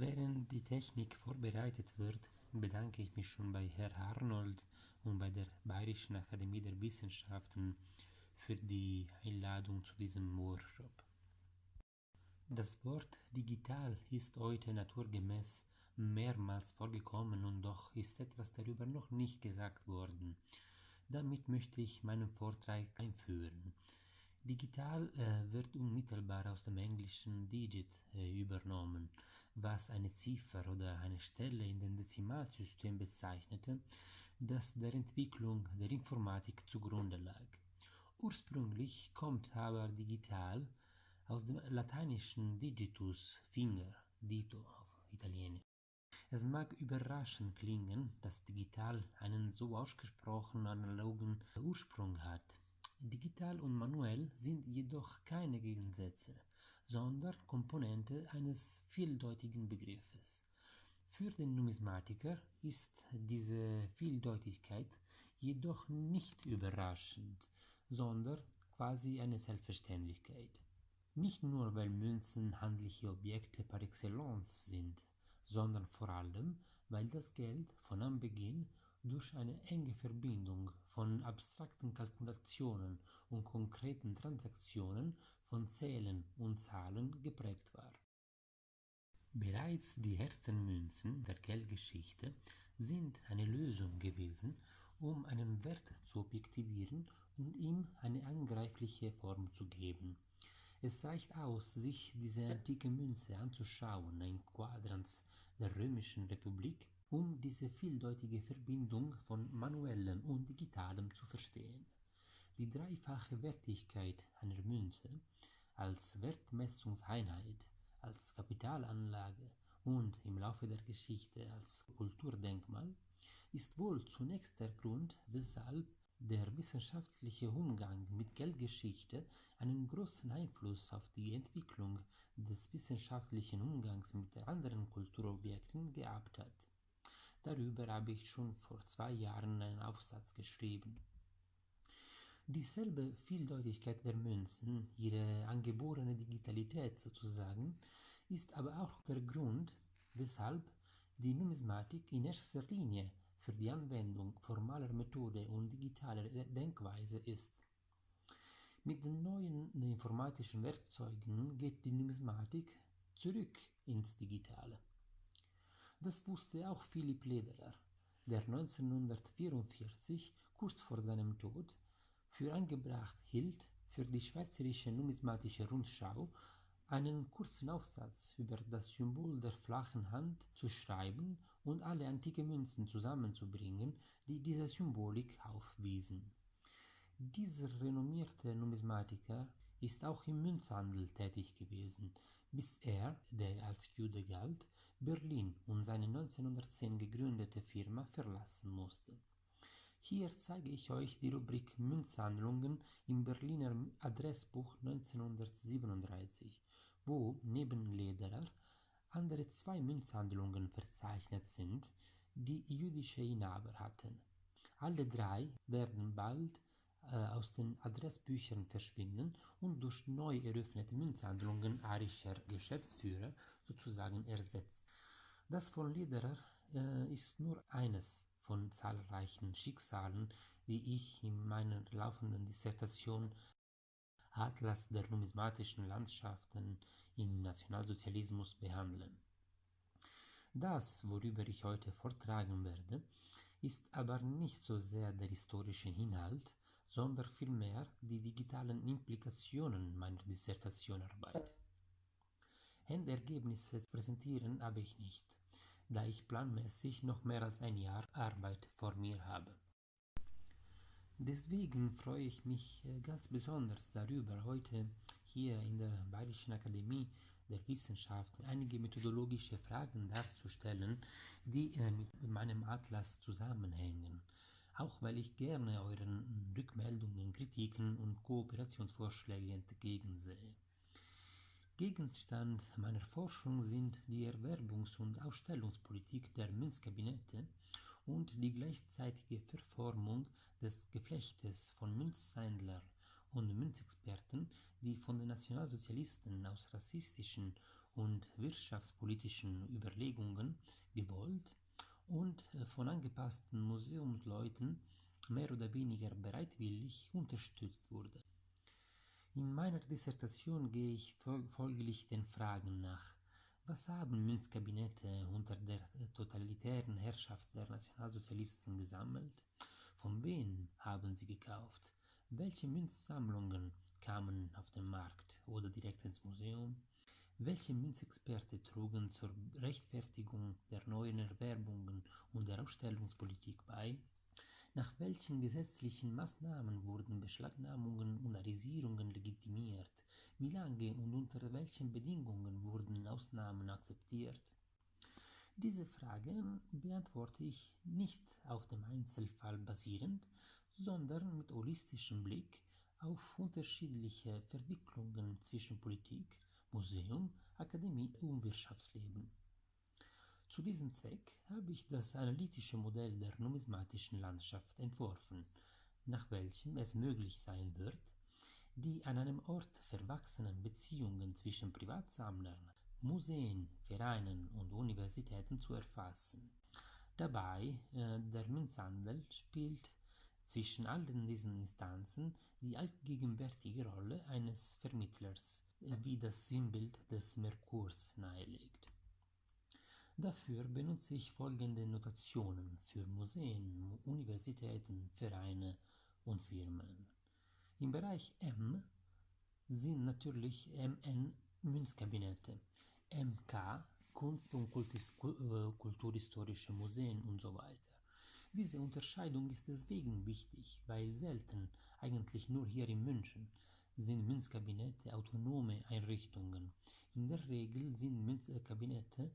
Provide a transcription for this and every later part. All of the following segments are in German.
Während die Technik vorbereitet wird, bedanke ich mich schon bei Herrn Arnold und bei der Bayerischen Akademie der Wissenschaften für die Einladung zu diesem Workshop. Das Wort digital ist heute naturgemäß mehrmals vorgekommen und doch ist etwas darüber noch nicht gesagt worden. Damit möchte ich meinen Vortrag einführen. Digital äh, wird unmittelbar aus dem englischen Digit äh, übernommen, was eine Ziffer oder eine Stelle in dem Dezimalsystem bezeichnete, das der Entwicklung der Informatik zugrunde lag. Ursprünglich kommt aber digital aus dem lateinischen digitus Finger, dito auf Italienisch. Es mag überraschend klingen, dass digital einen so ausgesprochen analogen Ursprung hat. Digital und manuell sind jedoch keine Gegensätze, sondern Komponente eines vieldeutigen Begriffes. Für den Numismatiker ist diese Vieldeutigkeit jedoch nicht überraschend, sondern quasi eine Selbstverständlichkeit. Nicht nur, weil Münzen handliche Objekte par excellence sind, sondern vor allem, weil das Geld von Anbeginn durch eine enge Verbindung von abstrakten Kalkulationen und konkreten Transaktionen von Zählen und Zahlen geprägt war. Bereits die ersten Münzen der Geldgeschichte sind eine Lösung gewesen, um einen Wert zu objektivieren und ihm eine angreifliche Form zu geben. Es reicht aus, sich diese antike Münze anzuschauen, ein Quadrans der Römischen Republik, um diese vieldeutige Verbindung von manuellem und digitalem zu verstehen. Die dreifache Wertigkeit einer Münze als Wertmessungseinheit, als Kapitalanlage und im Laufe der Geschichte als Kulturdenkmal ist wohl zunächst der Grund, weshalb der wissenschaftliche Umgang mit Geldgeschichte einen großen Einfluss auf die Entwicklung des wissenschaftlichen Umgangs mit anderen Kulturobjekten gehabt hat. Darüber habe ich schon vor zwei Jahren einen Aufsatz geschrieben. Dieselbe Vieldeutigkeit der Münzen, ihre angeborene Digitalität sozusagen, ist aber auch der Grund, weshalb die Numismatik in erster Linie für die Anwendung formaler Methode und digitaler Denkweise ist. Mit den neuen informatischen Werkzeugen geht die Numismatik zurück ins Digitale. Das wusste auch Philipp Lederer, der 1944, kurz vor seinem Tod, für angebracht hielt, für die Schweizerische Numismatische Rundschau einen kurzen Aufsatz über das Symbol der flachen Hand zu schreiben und alle antike Münzen zusammenzubringen, die diese Symbolik aufwiesen. Dieser renommierte Numismatiker ist auch im Münzhandel tätig gewesen, bis er, der als Jude galt, Berlin und seine 1910 gegründete Firma verlassen musste. Hier zeige ich euch die Rubrik Münzhandlungen im Berliner Adressbuch 1937, wo neben Lederer andere zwei Münzhandlungen verzeichnet sind, die jüdische Inhaber hatten. Alle drei werden bald äh, aus den Adressbüchern verschwinden und durch neu eröffnete Münzhandlungen arischer Geschäftsführer sozusagen ersetzt. Das von Lederer äh, ist nur eines von zahlreichen Schicksalen, die ich in meiner laufenden Dissertation Atlas der numismatischen Landschaften im Nationalsozialismus behandle. Das, worüber ich heute vortragen werde, ist aber nicht so sehr der historische Inhalt, sondern vielmehr die digitalen Implikationen meiner Dissertationarbeit. Endergebnisse präsentieren habe ich nicht, da ich planmäßig noch mehr als ein Jahr Arbeit vor mir habe. Deswegen freue ich mich äh, ganz besonders darüber, heute hier in der Bayerischen Akademie der Wissenschaften einige methodologische Fragen darzustellen, die äh, mit meinem Atlas zusammenhängen auch weil ich gerne euren Rückmeldungen, Kritiken und Kooperationsvorschläge entgegensehe. Gegenstand meiner Forschung sind die Erwerbungs- und Ausstellungspolitik der Münzkabinette und die gleichzeitige Verformung des Geflechtes von Münzhändler und Münzexperten, die von den Nationalsozialisten aus rassistischen und wirtschaftspolitischen Überlegungen gewollt und von angepassten Museumsleuten mehr oder weniger bereitwillig unterstützt wurde. In meiner Dissertation gehe ich folglich den Fragen nach. Was haben Münzkabinette unter der totalitären Herrschaft der Nationalsozialisten gesammelt? Von wem haben sie gekauft? Welche Münzsammlungen kamen auf den Markt oder direkt ins Museum? Welche Münzexperte trugen zur Rechtfertigung der neuen Erwerbungen und der Ausstellungspolitik bei? Nach welchen gesetzlichen Maßnahmen wurden Beschlagnahmungen und Arisierungen legitimiert? Wie lange und unter welchen Bedingungen wurden Ausnahmen akzeptiert? Diese Fragen beantworte ich nicht auf dem Einzelfall basierend, sondern mit holistischem Blick auf unterschiedliche Verwicklungen zwischen Politik, Museum, Akademie und Wirtschaftsleben. Zu diesem Zweck habe ich das analytische Modell der numismatischen Landschaft entworfen, nach welchem es möglich sein wird, die an einem Ort verwachsenen Beziehungen zwischen Privatsammlern, Museen, Vereinen und Universitäten zu erfassen. Dabei äh, der Münzhandel spielt zwischen allen diesen Instanzen die allgegenwärtige Rolle eines Vermittlers, äh, wie das Sinnbild des Merkurs nahelegt. Dafür benutze ich folgende Notationen für Museen, Universitäten, Vereine und Firmen. Im Bereich M sind natürlich MN Münzkabinette, MK Kunst- und äh, Kulturhistorische Museen und so weiter. Diese Unterscheidung ist deswegen wichtig, weil selten, eigentlich nur hier in München, sind Münzkabinette autonome Einrichtungen. In der Regel sind Münzkabinette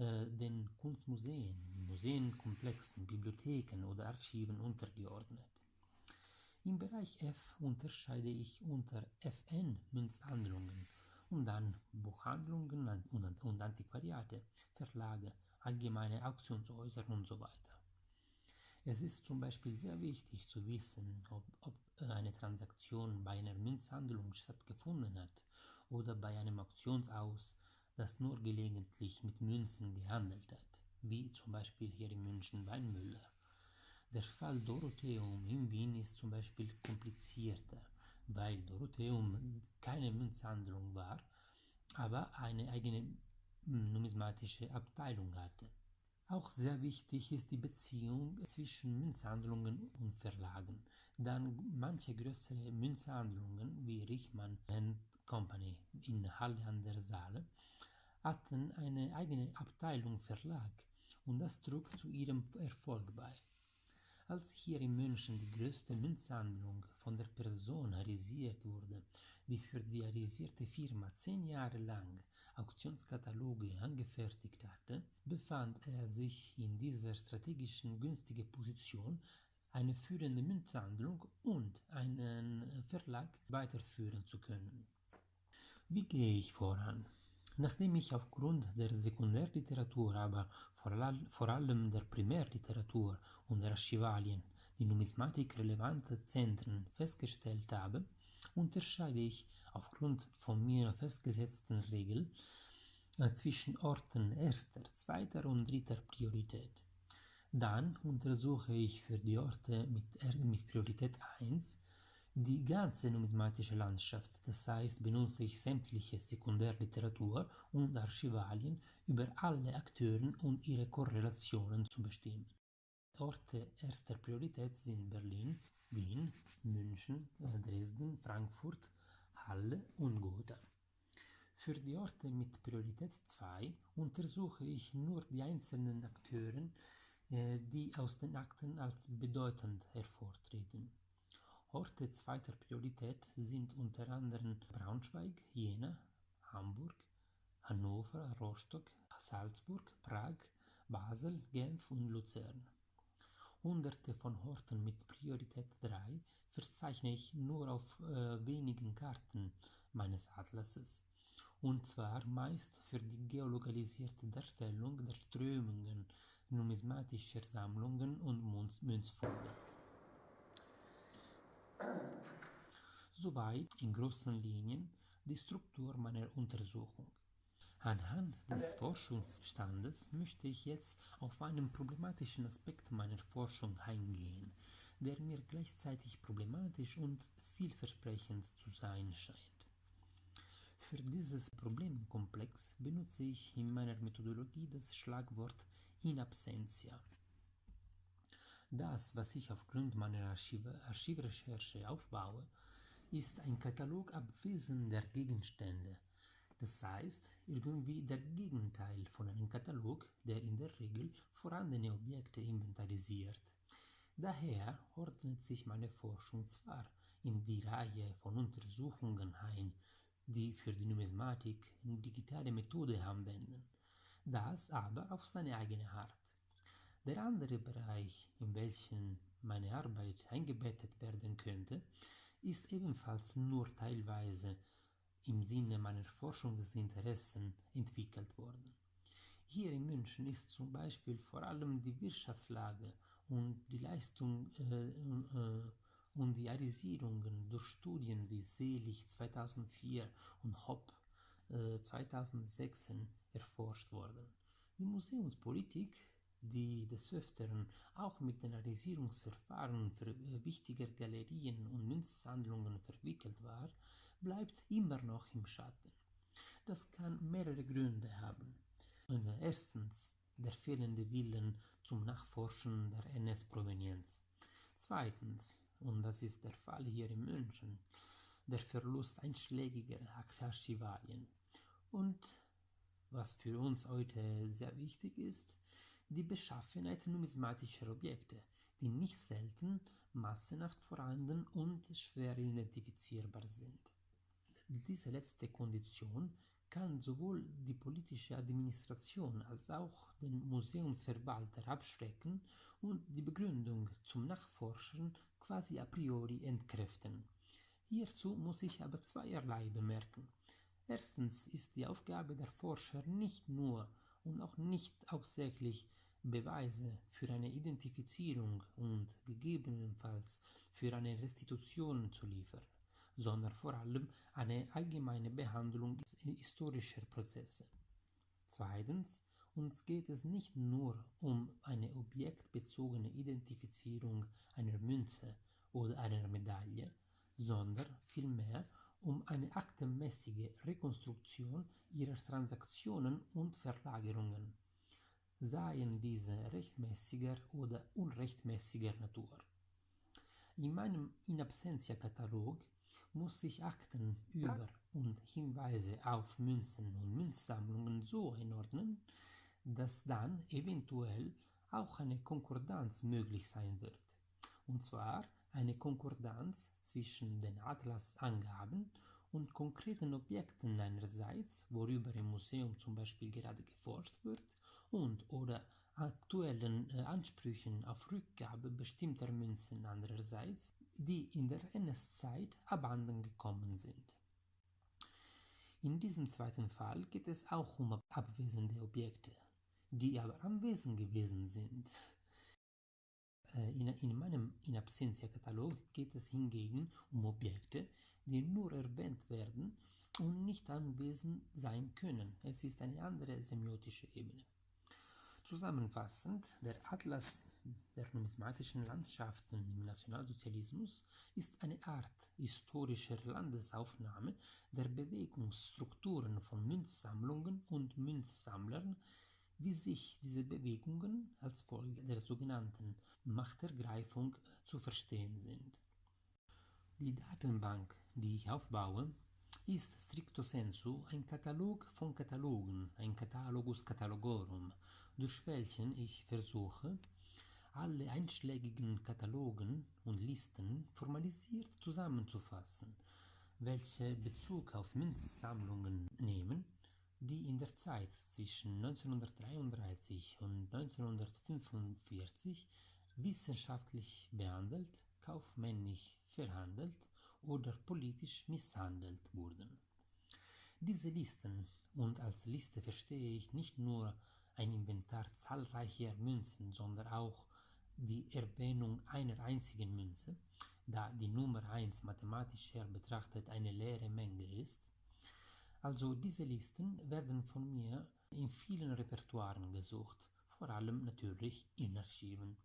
den Kunstmuseen, Museenkomplexen, Bibliotheken oder Archiven untergeordnet. Im Bereich F unterscheide ich unter FN Münzhandlungen und dann Buchhandlungen und Antiquariate, Verlage, allgemeine Auktionshäuser und so weiter. Es ist zum Beispiel sehr wichtig zu wissen, ob, ob eine Transaktion bei einer Münzhandlung stattgefunden hat oder bei einem Auktionshaus das nur gelegentlich mit Münzen gehandelt hat, wie zum Beispiel hier in München Weinmüller. Der Fall Dorotheum in Wien ist zum Beispiel komplizierter, weil Dorotheum keine Münzhandlung war, aber eine eigene numismatische Abteilung hatte. Auch sehr wichtig ist die Beziehung zwischen Münzhandlungen und Verlagen, dann manche größere Münzhandlungen wie Richmann Company in Halle an der Saale hatten eine eigene Abteilung Verlag und das trug zu ihrem Erfolg bei. Als hier in München die größte Münzsammlung von der Person arisiert wurde, die für die arisierte Firma zehn Jahre lang Auktionskataloge angefertigt hatte, befand er sich in dieser strategischen günstigen Position, eine führende Münzhandlung und einen Verlag weiterführen zu können. Wie gehe ich voran? Nachdem ich aufgrund der Sekundärliteratur, aber vor allem der Primärliteratur und der Archivalien die Numismatik relevante Zentren festgestellt habe, unterscheide ich aufgrund von mir festgesetzten Regeln äh, zwischen Orten erster, zweiter und dritter Priorität. Dann untersuche ich für die Orte mit, mit Priorität 1 die ganze numismatische Landschaft, das heißt benutze ich sämtliche Sekundärliteratur und Archivalien über alle Akteure und ihre Korrelationen zu bestimmen. Orte erster Priorität sind Berlin, Wien, München, Dresden, Frankfurt, Halle und Gotha. Für die Orte mit Priorität 2 untersuche ich nur die einzelnen Akteure, äh, die aus den Akten als bedeutend hervortreten. Orte zweiter Priorität sind unter anderem Braunschweig, Jena, Hamburg, Hannover, Rostock, Salzburg, Prag, Basel, Genf und Luzern. Hunderte von Orten mit Priorität 3 verzeichne ich nur auf äh, wenigen Karten meines Atlases, und zwar meist für die geolokalisierte Darstellung der Strömungen numismatischer Sammlungen und Münzfunde. Soweit in großen Linien die Struktur meiner Untersuchung. Anhand des Forschungsstandes möchte ich jetzt auf einen problematischen Aspekt meiner Forschung eingehen, der mir gleichzeitig problematisch und vielversprechend zu sein scheint. Für dieses Problemkomplex benutze ich in meiner Methodologie das Schlagwort in absentia. Das, was ich aufgrund meiner Archive, Archivrecherche aufbaue, ist ein Katalog abwesender Gegenstände, das heißt irgendwie der Gegenteil von einem Katalog, der in der Regel vorhandene Objekte inventarisiert. Daher ordnet sich meine Forschung zwar in die Reihe von Untersuchungen ein, die für die Numismatik digitale Methode anwenden, das aber auf seine eigene Art. Der andere Bereich, in welchen meine Arbeit eingebettet werden könnte, ist ebenfalls nur teilweise im Sinne meiner Forschungsinteressen entwickelt worden. Hier in München ist zum Beispiel vor allem die Wirtschaftslage und die Leistung äh, äh, und die Arisierungen durch Studien wie Selig 2004 und Hopp äh, 2006 erforscht worden. Die Museumspolitik, die des Öfteren auch mit den Arisierungsverfahren für äh, wichtiger Galerien und Münzsammlungen verwickelt war, bleibt immer noch im Schatten. Das kann mehrere Gründe haben. Erstens der fehlende Willen zum Nachforschen der NS-Provenienz. Zweitens und das ist der Fall hier in München, der Verlust einschlägiger Archivalien. Und was für uns heute sehr wichtig ist, die Beschaffenheit numismatischer Objekte, die nicht selten massenhaft vorhanden und schwer identifizierbar sind. Diese letzte Kondition kann sowohl die politische Administration als auch den Museumsverwalter abschrecken und die Begründung zum Nachforschen quasi a priori entkräften. Hierzu muss ich aber zweierlei bemerken. Erstens ist die Aufgabe der Forscher nicht nur und auch nicht hauptsächlich Beweise für eine Identifizierung und gegebenenfalls für eine Restitution zu liefern sondern vor allem eine allgemeine Behandlung historischer Prozesse. Zweitens, uns geht es nicht nur um eine objektbezogene Identifizierung einer Münze oder einer Medaille, sondern vielmehr um eine aktenmäßige Rekonstruktion ihrer Transaktionen und Verlagerungen, seien diese rechtmäßiger oder unrechtmäßiger Natur. In meinem In Absentia-Katalog muss sich Akten über und Hinweise auf Münzen und Münzsammlungen so einordnen, dass dann eventuell auch eine Konkordanz möglich sein wird. Und zwar eine Konkordanz zwischen den Atlasangaben und konkreten Objekten einerseits, worüber im Museum zum Beispiel gerade geforscht wird, und oder aktuellen äh, Ansprüchen auf Rückgabe bestimmter Münzen andererseits, die in der NS-Zeit abhanden gekommen sind. In diesem zweiten Fall geht es auch um abwesende Objekte, die aber anwesend gewesen sind. Äh, in, in meinem In Absentia-Katalog geht es hingegen um Objekte, die nur erwähnt werden und nicht anwesend sein können. Es ist eine andere semiotische Ebene. Zusammenfassend, der Atlas der numismatischen Landschaften im Nationalsozialismus ist eine Art historischer Landesaufnahme der Bewegungsstrukturen von Münzsammlungen und Münzsammlern, wie sich diese Bewegungen als Folge der sogenannten Machtergreifung zu verstehen sind. Die Datenbank, die ich aufbaue, ist stricto sensu ein Katalog von Katalogen, ein Catalogus catalogorum, durch welchen ich versuche, alle einschlägigen Katalogen und Listen formalisiert zusammenzufassen, welche Bezug auf Münzsammlungen nehmen, die in der Zeit zwischen 1933 und 1945 wissenschaftlich behandelt, kaufmännisch verhandelt oder politisch misshandelt wurden. Diese Listen, und als Liste verstehe ich nicht nur ein Inventar zahlreicher Münzen, sondern auch die Erwähnung einer einzigen Münze, da die Nummer 1 mathematisch her betrachtet eine leere Menge ist. Also diese Listen werden von mir in vielen Repertoiren gesucht, vor allem natürlich in Archiven.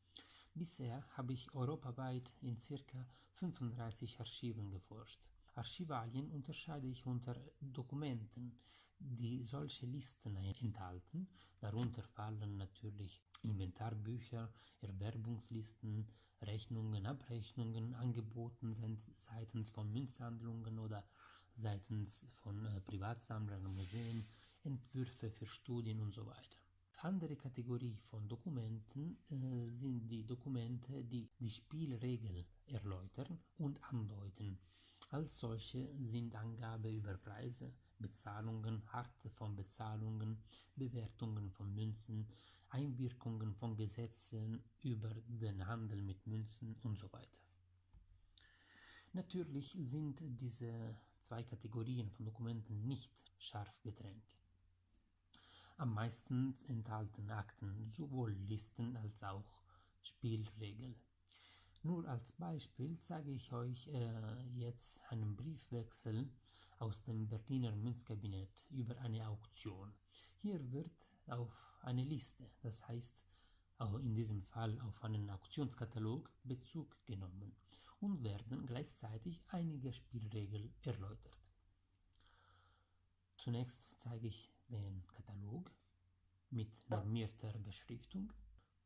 Bisher habe ich europaweit in ca. 35 Archiven geforscht. Archivalien unterscheide ich unter Dokumenten, die solche Listen enthalten. Darunter fallen natürlich Inventarbücher, Erwerbungslisten, Rechnungen, Abrechnungen, Angeboten seitens von Münzhandlungen oder seitens von äh, Privatsammlern Museen, Entwürfe für Studien und so weiter. Andere Kategorie von Dokumenten äh, sind die Dokumente, die die Spielregel erläutern und andeuten. Als solche sind Angabe über Preise, Bezahlungen, Arte von Bezahlungen, Bewertungen von Münzen, Einwirkungen von Gesetzen über den Handel mit Münzen und so weiter. Natürlich sind diese zwei Kategorien von Dokumenten nicht scharf getrennt. Am meisten enthalten Akten sowohl Listen als auch Spielregeln. Nur als Beispiel zeige ich euch äh, jetzt einen Briefwechsel aus dem Berliner Münzkabinett über eine Auktion. Hier wird auf eine Liste, das heißt auch in diesem Fall auf einen Auktionskatalog Bezug genommen und werden gleichzeitig einige Spielregeln erläutert. Zunächst zeige ich den Katalog mit normierter Beschriftung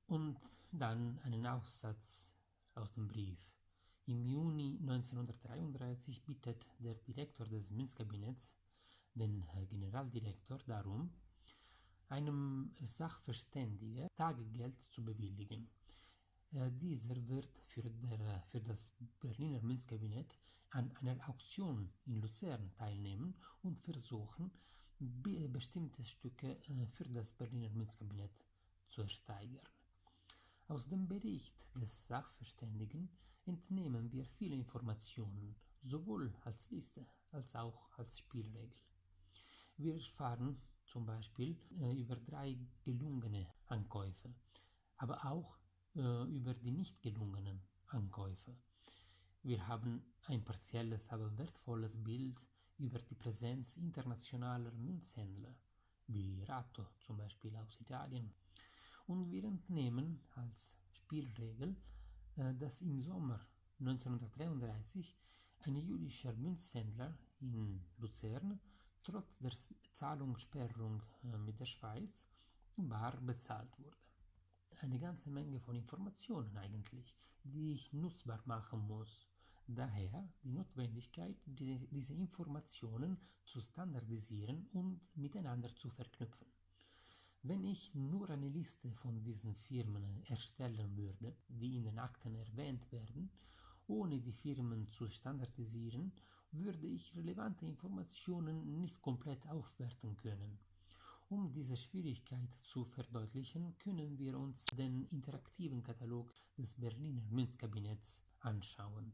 und dann einen Aussatz aus dem Brief. Im Juni 1933 bittet der Direktor des Münzkabinetts den Generaldirektor darum, einem Sachverständigen Tagegeld zu bewilligen. Äh, dieser wird für, der, für das Berliner Münzkabinett an einer Auktion in Luzern teilnehmen und versuchen, bestimmte Stücke für das Berliner Münzkabinett zu ersteigern. Aus dem Bericht des Sachverständigen entnehmen wir viele Informationen, sowohl als Liste als auch als Spielregel. Wir erfahren zum Beispiel äh, über drei gelungene Ankäufe, aber auch äh, über die nicht gelungenen Ankäufe. Wir haben ein partielles, aber wertvolles Bild über die Präsenz internationaler Münzhändler, wie Rato zum Beispiel aus Italien und wir entnehmen als Spielregel, äh, dass im Sommer 1933 ein jüdischer Münzhändler in Luzern trotz der Zahlungssperrung äh, mit der Schweiz bar bezahlt wurde. Eine ganze Menge von Informationen eigentlich, die ich nutzbar machen muss. Daher die Notwendigkeit, diese Informationen zu standardisieren und miteinander zu verknüpfen. Wenn ich nur eine Liste von diesen Firmen erstellen würde, die in den Akten erwähnt werden, ohne die Firmen zu standardisieren, würde ich relevante Informationen nicht komplett aufwerten können. Um diese Schwierigkeit zu verdeutlichen, können wir uns den interaktiven Katalog des Berliner Münzkabinetts anschauen.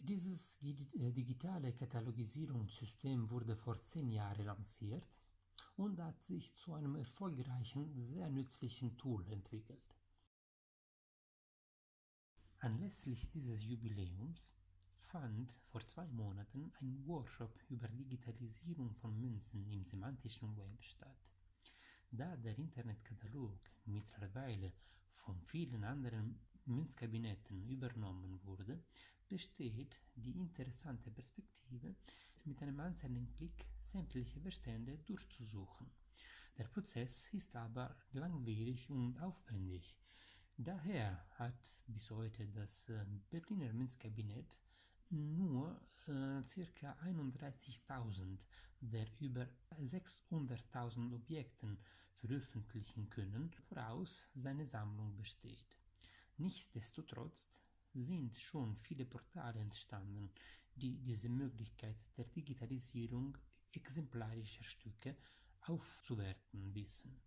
Dieses digitale Katalogisierungssystem wurde vor zehn Jahren lanciert und hat sich zu einem erfolgreichen, sehr nützlichen Tool entwickelt. Anlässlich dieses Jubiläums fand vor zwei Monaten ein Workshop über Digitalisierung von Münzen im semantischen Web statt. Da der Internetkatalog mittlerweile von vielen anderen Münzkabinetten übernommen wurde, besteht die interessante Perspektive, mit einem einzelnen Klick sämtliche Bestände durchzusuchen. Der Prozess ist aber langwierig und aufwendig. Daher hat bis heute das äh, Berliner Münzkabinett nur äh, ca. 31.000 der über 600.000 Objekten veröffentlichen können, voraus seine Sammlung besteht. Nichtsdestotrotz sind schon viele Portale entstanden, die diese Möglichkeit der Digitalisierung exemplarischer Stücke aufzuwerten wissen.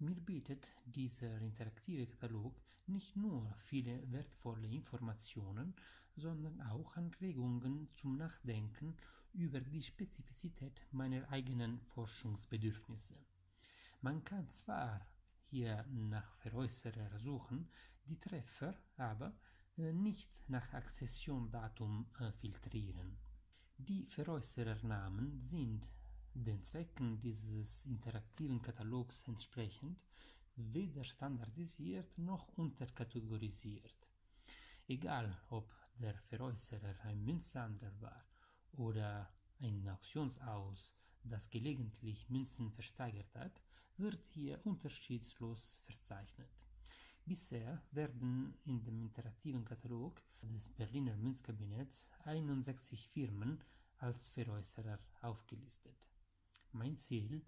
Mir bietet dieser interaktive Katalog nicht nur viele wertvolle Informationen, sondern auch Anregungen zum Nachdenken über die Spezifizität meiner eigenen Forschungsbedürfnisse. Man kann zwar hier nach Veräußerer suchen, die Treffer aber äh, nicht nach Akzessiondatum äh, filtrieren. Die Veräußerernamen sind den Zwecken dieses interaktiven Katalogs entsprechend weder standardisiert noch unterkategorisiert. Egal ob der Veräußerer ein Münzsammler war oder ein Auktionshaus, das gelegentlich Münzen versteigert hat, wird hier unterschiedslos verzeichnet. Bisher werden in dem interaktiven Katalog des Berliner Münzkabinetts 61 Firmen als Veräußerer aufgelistet. Mein Ziel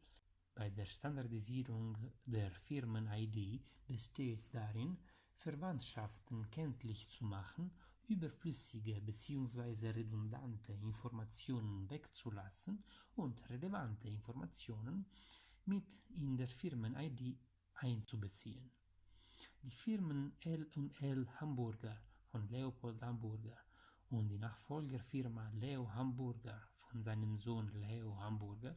bei der Standardisierung der Firmen-ID besteht darin, Verwandtschaften kenntlich zu machen, überflüssige bzw. redundante Informationen wegzulassen und relevante Informationen mit in der Firmen-ID einzubeziehen. Die Firmen L&L Hamburger von Leopold Hamburger und die Nachfolgerfirma Leo Hamburger von seinem Sohn Leo Hamburger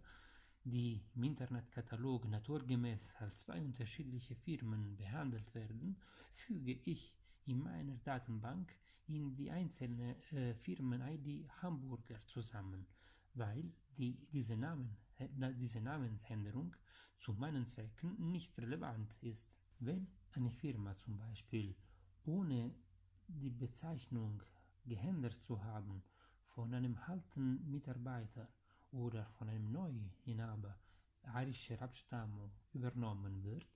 die im Internetkatalog naturgemäß als zwei unterschiedliche Firmen behandelt werden, füge ich in meiner Datenbank in die einzelne äh, Firmen-ID Hamburger zusammen, weil die, diese, Namen, äh, diese Namensänderung zu meinen Zwecken nicht relevant ist. Wenn eine Firma zum Beispiel ohne die Bezeichnung geändert zu haben von einem alten Mitarbeiter oder von einem Neuinhaber arischer Abstammung übernommen wird,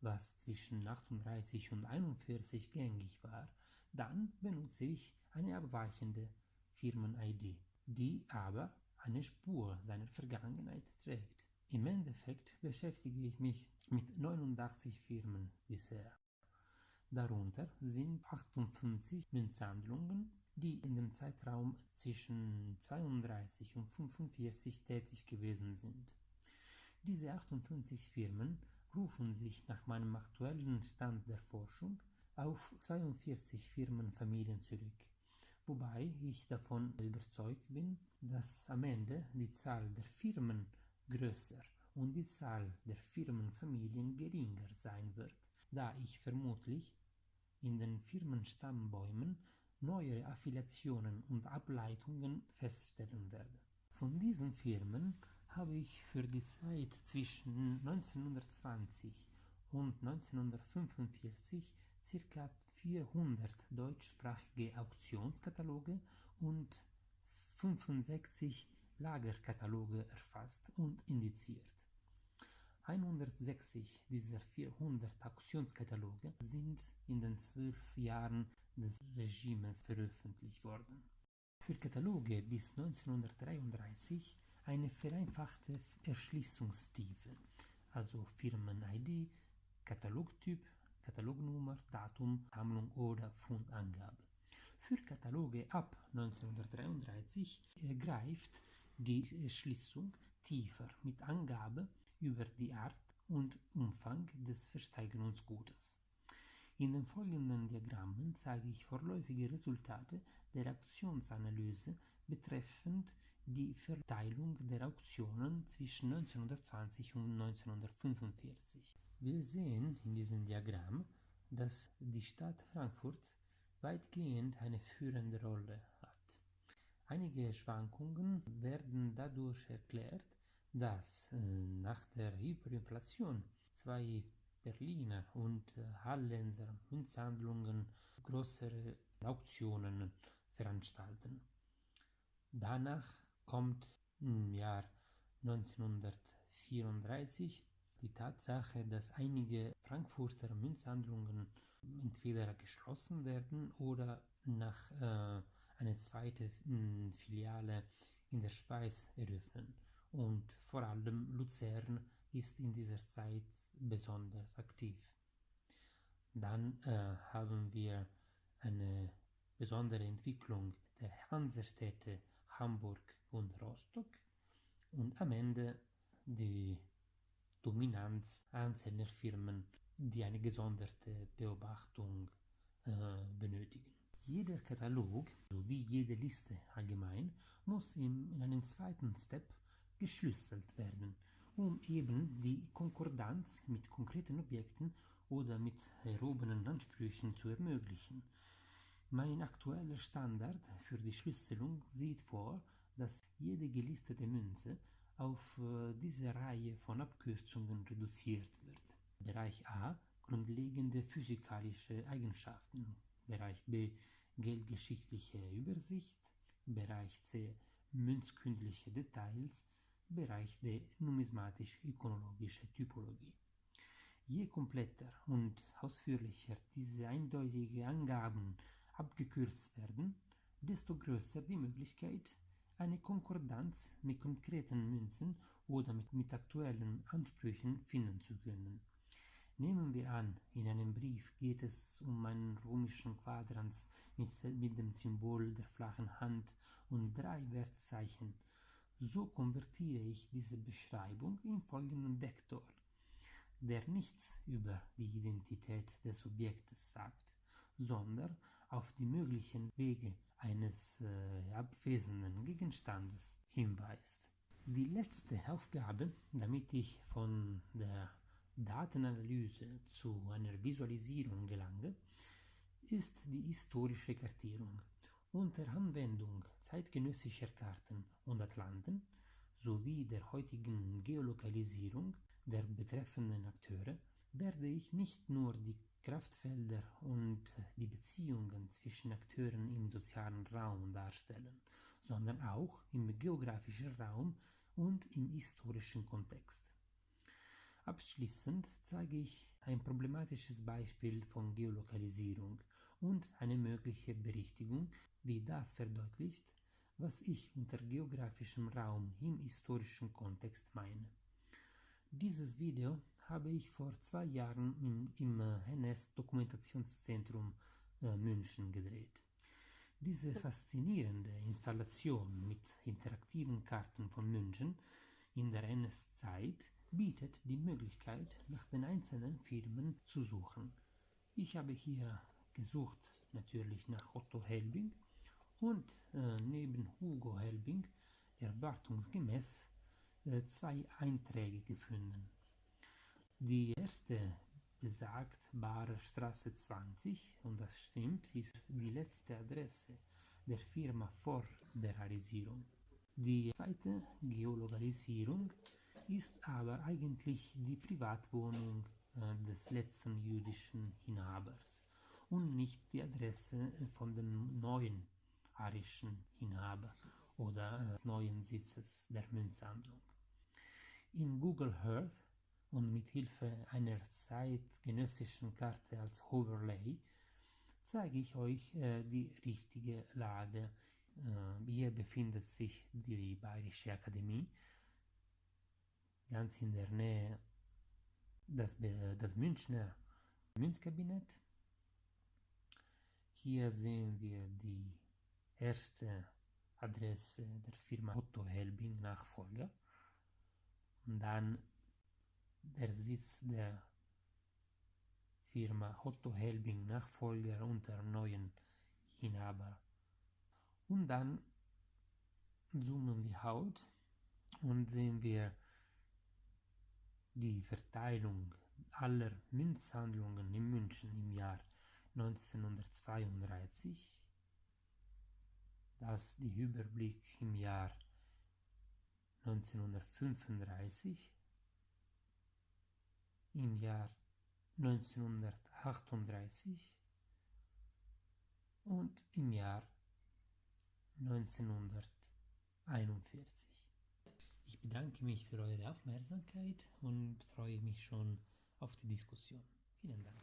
was zwischen 38 und 41 gängig war, dann benutze ich eine abweichende Firmen-ID, die aber eine Spur seiner Vergangenheit trägt. Im Endeffekt beschäftige ich mich mit 89 Firmen bisher. Darunter sind 58 Münzsammlungen, die in dem Zeitraum zwischen 32 und 45 tätig gewesen sind. Diese 58 Firmen rufen sich nach meinem aktuellen Stand der Forschung auf 42 Firmenfamilien zurück, wobei ich davon überzeugt bin, dass am Ende die Zahl der Firmen größer und die Zahl der Firmenfamilien geringer sein wird, da ich vermutlich in den Firmenstammbäumen neuere Affiliationen und Ableitungen feststellen werde. Von diesen Firmen habe ich für die Zeit zwischen 1920 und 1945 ca. 400 deutschsprachige Auktionskataloge und 65 Lagerkataloge erfasst und indiziert. 160 dieser 400 Auktionskataloge sind in den zwölf Jahren des Regimes veröffentlicht worden. Für Kataloge bis 1933 eine vereinfachte Erschließungstiefe, also Firmen-ID, Katalogtyp, Katalognummer, Datum, Sammlung oder Fundangabe. Für Kataloge ab 1933 greift die Erschließung tiefer mit Angabe über die Art und Umfang des Versteigerungsgutes. In den folgenden Diagrammen zeige ich vorläufige Resultate der Auktionsanalyse betreffend die Verteilung der Auktionen zwischen 1920 und 1945. Wir sehen in diesem Diagramm, dass die Stadt Frankfurt weitgehend eine führende Rolle hat. Einige Schwankungen werden dadurch erklärt, dass äh, nach der Hyperinflation zwei Berliner und äh, Hallenser Münzhandlungen größere Auktionen veranstalten. Danach kommt im Jahr 1934 die Tatsache, dass einige Frankfurter Münzhandlungen entweder geschlossen werden oder nach äh, eine zweite mh, Filiale in der Schweiz eröffnen. Und vor allem Luzern ist in dieser Zeit besonders aktiv. Dann äh, haben wir eine besondere Entwicklung der Hansestädte Hamburg und Rostock und am Ende die Dominanz einzelner Firmen, die eine gesonderte Beobachtung äh, benötigen. Jeder Katalog sowie jede Liste allgemein muss in, in einem zweiten Step geschlüsselt werden um eben die Konkordanz mit konkreten Objekten oder mit erhobenen Ansprüchen zu ermöglichen. Mein aktueller Standard für die Schlüsselung sieht vor, dass jede gelistete Münze auf äh, diese Reihe von Abkürzungen reduziert wird. Bereich A grundlegende physikalische Eigenschaften, Bereich B geldgeschichtliche Übersicht, Bereich C münzkündliche Details, Bereich D numismatisch-ikonologische Typologie. Je kompletter und ausführlicher diese eindeutigen Angaben abgekürzt werden, desto größer die Möglichkeit, eine Konkordanz mit konkreten Münzen oder mit, mit aktuellen Ansprüchen finden zu können. Nehmen wir an, in einem Brief geht es um einen römischen Quadrans mit, mit dem Symbol der flachen Hand und drei Wertzeichen. So konvertiere ich diese Beschreibung in folgenden Vektor, der nichts über die Identität des Objektes sagt, sondern auf die möglichen Wege eines äh, abwesenden Gegenstandes hinweist. Die letzte Aufgabe, damit ich von der Datenanalyse zu einer Visualisierung gelange, ist die historische Kartierung. Unter Anwendung zeitgenössischer Karten und Atlanten sowie der heutigen Geolokalisierung der betreffenden Akteure werde ich nicht nur die Kraftfelder und die Beziehungen zwischen Akteuren im sozialen Raum darstellen, sondern auch im geografischen Raum und im historischen Kontext. Abschließend zeige ich ein problematisches Beispiel von Geolokalisierung und eine mögliche Berichtigung, die das verdeutlicht, was ich unter geografischem Raum im historischen Kontext meine. Dieses Video habe ich vor zwei Jahren im, im NS Dokumentationszentrum äh, München gedreht. Diese faszinierende Installation mit interaktiven Karten von München in der NS-Zeit bietet die Möglichkeit, nach den einzelnen Firmen zu suchen. Ich habe hier gesucht natürlich nach Otto Helbing und äh, neben Hugo Helbing erwartungsgemäß äh, zwei Einträge gefunden. Die erste besagt Barer Straße 20 und das stimmt, ist die letzte Adresse der Firma vor der Realisierung. Die zweite Geolokalisierung ist aber eigentlich die Privatwohnung äh, des letzten jüdischen Inhabers und nicht die Adresse von dem neuen arischen Inhaber oder äh, des neuen Sitzes der Münzsammlung. In Google Earth und mit Hilfe einer zeitgenössischen Karte als Overlay zeige ich euch äh, die richtige Lage. Äh, hier befindet sich die Bayerische Akademie, ganz in der Nähe das, das Münchner Münzkabinett. Hier sehen wir die erste Adresse der Firma Otto Helbing Nachfolger und dann der Sitz der Firma Otto Helbing Nachfolger unter neuen Inhaber. Und dann zoomen wir out und sehen wir die Verteilung aller Münzhandlungen in München im Jahr 1932, das die Überblick im Jahr 1935, im Jahr 1938 und im Jahr 1941. Ich bedanke mich für eure Aufmerksamkeit und freue mich schon auf die Diskussion. Vielen Dank.